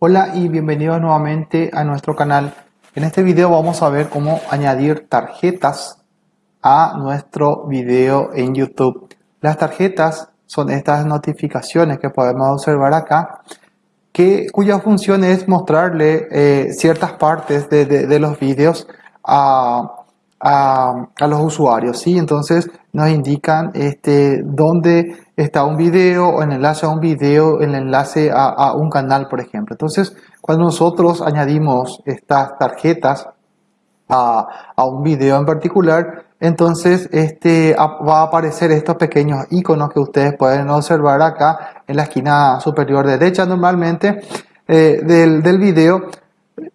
Hola y bienvenidos nuevamente a nuestro canal. En este video vamos a ver cómo añadir tarjetas a nuestro video en YouTube. Las tarjetas son estas notificaciones que podemos observar acá, que, cuya función es mostrarle eh, ciertas partes de, de, los videos a, a, a, los usuarios. ¿sí? Entonces nos indican este, dónde está un video o el enlace a un video, el enlace a, un canal, por ejemplo. Entonces, cuando nosotros añadimos estas tarjetas a, a un video en particular, entonces este, va a aparecer estos pequeños iconos que ustedes pueden observar acá en la esquina superior derecha normalmente eh, del, del video,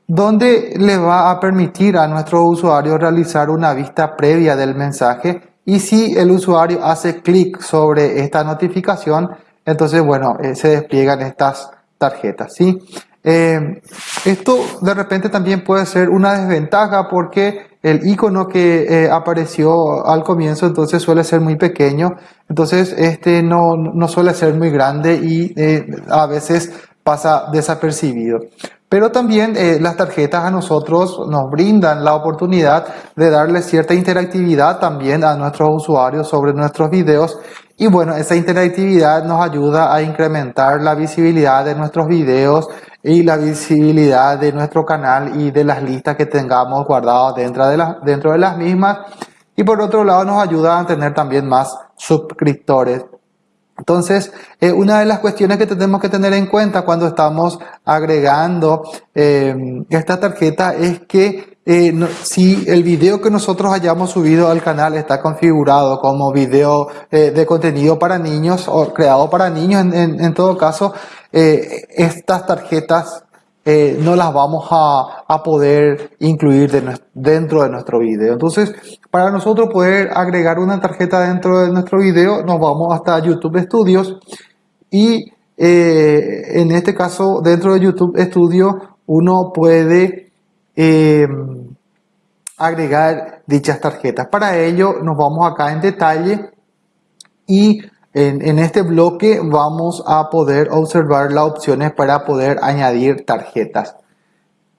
donde le va a permitir a nuestro usuario realizar una vista previa del mensaje y si el usuario hace clic sobre esta notificación, entonces, bueno, eh, se despliegan estas tarjetas, ¿sí? Eh, esto de repente también puede ser una desventaja porque el icono que eh, apareció al comienzo entonces suele ser muy pequeño, entonces este no, no suele ser muy grande y a veces pasa desapercibido. Pero también eh, las tarjetas a nosotros nos brindan la oportunidad de darle cierta interactividad también a nuestros usuarios sobre nuestros videos. Y bueno, esa interactividad nos ayuda a incrementar la visibilidad de nuestros videos y la visibilidad de nuestro canal y de las listas que tengamos guardadas dentro de, la, dentro de las mismas. Y por otro lado nos ayuda a tener también más suscriptores. Entonces, eh, una de las cuestiones que tenemos que tener en cuenta cuando estamos agregando eh, esta tarjeta es que eh, si el video que nosotros hayamos subido al canal está configurado como video de contenido para niños o creado para niños, en, todo caso, estas tarjetas eh, no las vamos a, a poder incluir de dentro de nuestro video. Entonces, para nosotros poder agregar una tarjeta dentro de nuestro video, nos vamos hasta YouTube Studios y eh, en este caso, dentro de YouTube Studio, uno puede eh, agregar dichas tarjetas. Para ello, nos vamos acá en detalle y en, este bloque vamos a poder observar las opciones para poder añadir tarjetas.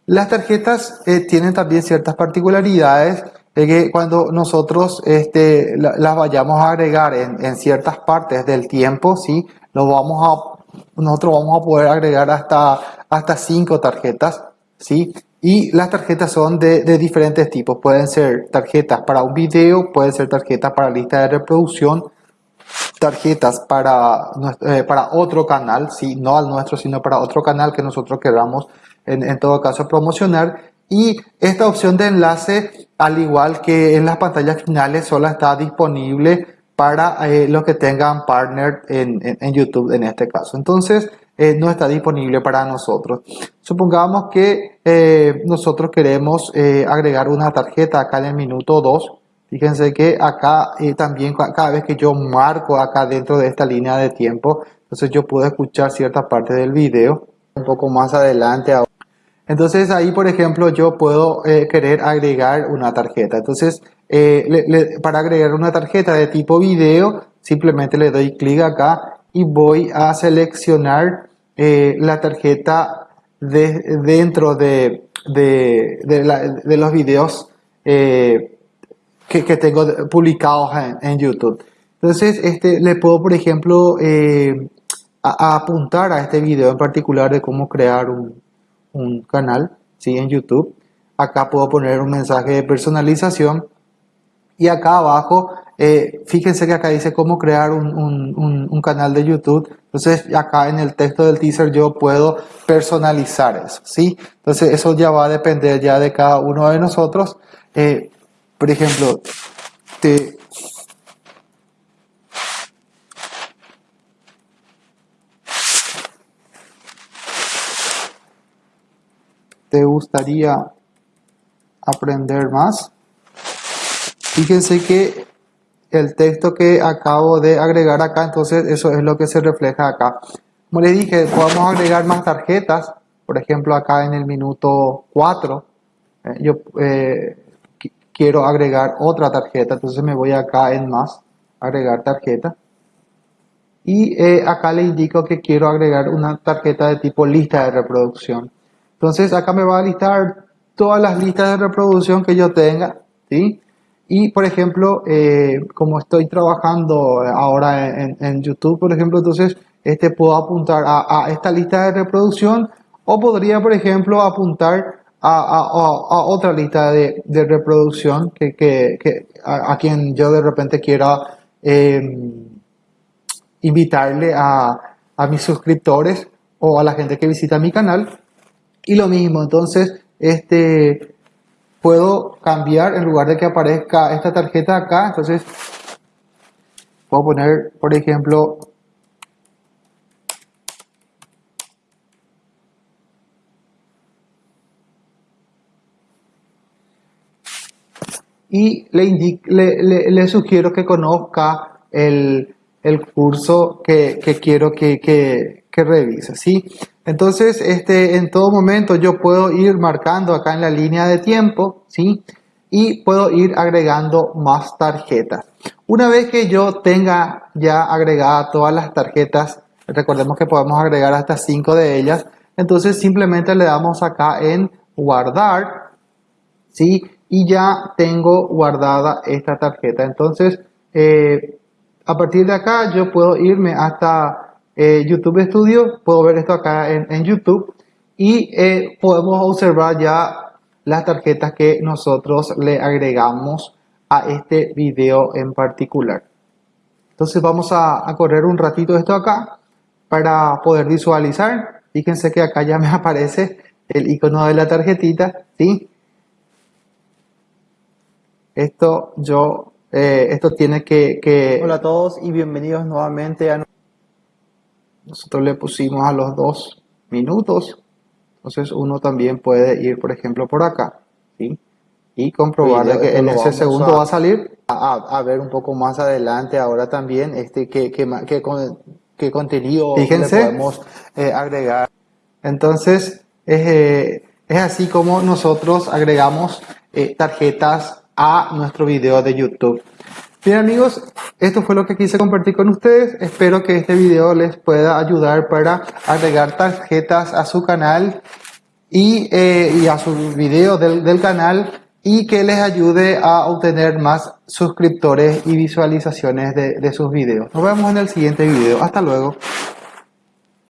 Las tarjetas eh, tienen también ciertas particularidades de que cuando nosotros este, la, las vayamos a agregar en, ciertas partes del tiempo, ¿sí? Vamos a, nosotros vamos a poder agregar hasta, hasta cinco tarjetas, ¿sí? Y las tarjetas son de, de diferentes tipos. Pueden ser tarjetas para un video, pueden ser tarjetas para lista de reproducción, tarjetas para, eh, para otro canal, ¿sí? no al nuestro, sino para otro canal que nosotros queramos en, todo caso promocionar. Y esta opción de enlace, al igual que en las pantallas finales, solo está disponible para eh, los que tengan partner en, YouTube en este caso. Entonces, eh, no está disponible para nosotros. Supongamos que eh, nosotros queremos agregar una tarjeta acá en el minuto 2 Fíjense que acá eh, también cada vez que yo marco acá dentro de esta línea de tiempo, entonces yo puedo escuchar cierta parte del video un poco más adelante. Entonces ahí, por ejemplo, yo puedo eh, querer agregar una tarjeta. Entonces, eh, para agregar una tarjeta de tipo video, simplemente le doy clic acá y voy a seleccionar la tarjeta de, dentro de, de, los videos que, que tengo publicados en, en, YouTube. Entonces, este, le puedo, por ejemplo, eh, a, a apuntar a este video en particular de cómo crear un, un canal ¿sí? en YouTube. Acá puedo poner un mensaje de personalización. Y acá abajo, eh, fíjense que acá dice cómo crear un, un, un, canal de YouTube. Entonces, acá en el texto del teaser yo puedo personalizar eso, ¿sí? Entonces, eso ya va a depender ya de cada uno de nosotros. Eh, por ejemplo, te, te gustaría aprender más. Fíjense que el texto que acabo de agregar acá, entonces eso es lo que se refleja acá. Como les dije, podemos agregar más tarjetas, por ejemplo acá en el minuto 4, eh, yo eh, quiero agregar otra tarjeta, entonces me voy acá en más, agregar tarjeta. y eh, acá le indico que quiero agregar una tarjeta de tipo lista de reproducción. Entonces acá me va a listar todas las listas de reproducción que yo tenga, ¿sí? Y por ejemplo, eh, como estoy trabajando ahora en, YouTube, por ejemplo, entonces este, puedo apuntar a, esta lista de reproducción o podría, por ejemplo, apuntar a, otra lista de, reproducción que, a, quien yo de repente quiera em, invitarle a, a mis suscriptores o a la gente que visita mi canal. Y lo mismo, entonces, este, puedo cambiar en lugar de que aparezca esta tarjeta acá entonces puedo poner por ejemplo y le, le, le, sugiero que conozca el, el curso que, que quiero que, que, revise. ¿sí? Entonces, este, en todo momento yo puedo ir marcando acá en la línea de tiempo, ¿sí? Y puedo ir agregando más tarjetas. Una vez que yo tenga ya agregadas todas las tarjetas, recordemos que podemos agregar hasta 5 de ellas, entonces simplemente le damos acá en guardar, ¿sí? Y ya tengo guardada esta tarjeta. Entonces, eh, a partir de acá yo puedo irme hasta eh, YouTube Studio, puedo ver esto acá en, YouTube y eh, podemos observar ya las tarjetas que nosotros le agregamos a este video en particular. Entonces vamos a, correr un ratito esto acá para poder visualizar. Fíjense que acá ya me aparece el icono de la tarjetita, ¿sí? Esto yo, eh, esto tiene que, que... Hola a todos y bienvenidos nuevamente a nosotros le pusimos a los dos minutos. Entonces uno también puede ir por ejemplo por acá ¿sí? y comprobar que en ese segundo va a salir. A, ver un poco más adelante ahora también este que, que, que, contenido Fíjense, podemos eh, agregar. Entonces eh, es así como nosotros agregamos tarjetas a nuestro video de YouTube Bien amigos, esto fue lo que quise compartir con ustedes. Espero que este video les pueda ayudar para agregar tarjetas a su canal y, eh, a sus videos del, canal y que les ayude a obtener más suscriptores y visualizaciones de, de sus videos. Nos vemos en el siguiente video. Hasta luego.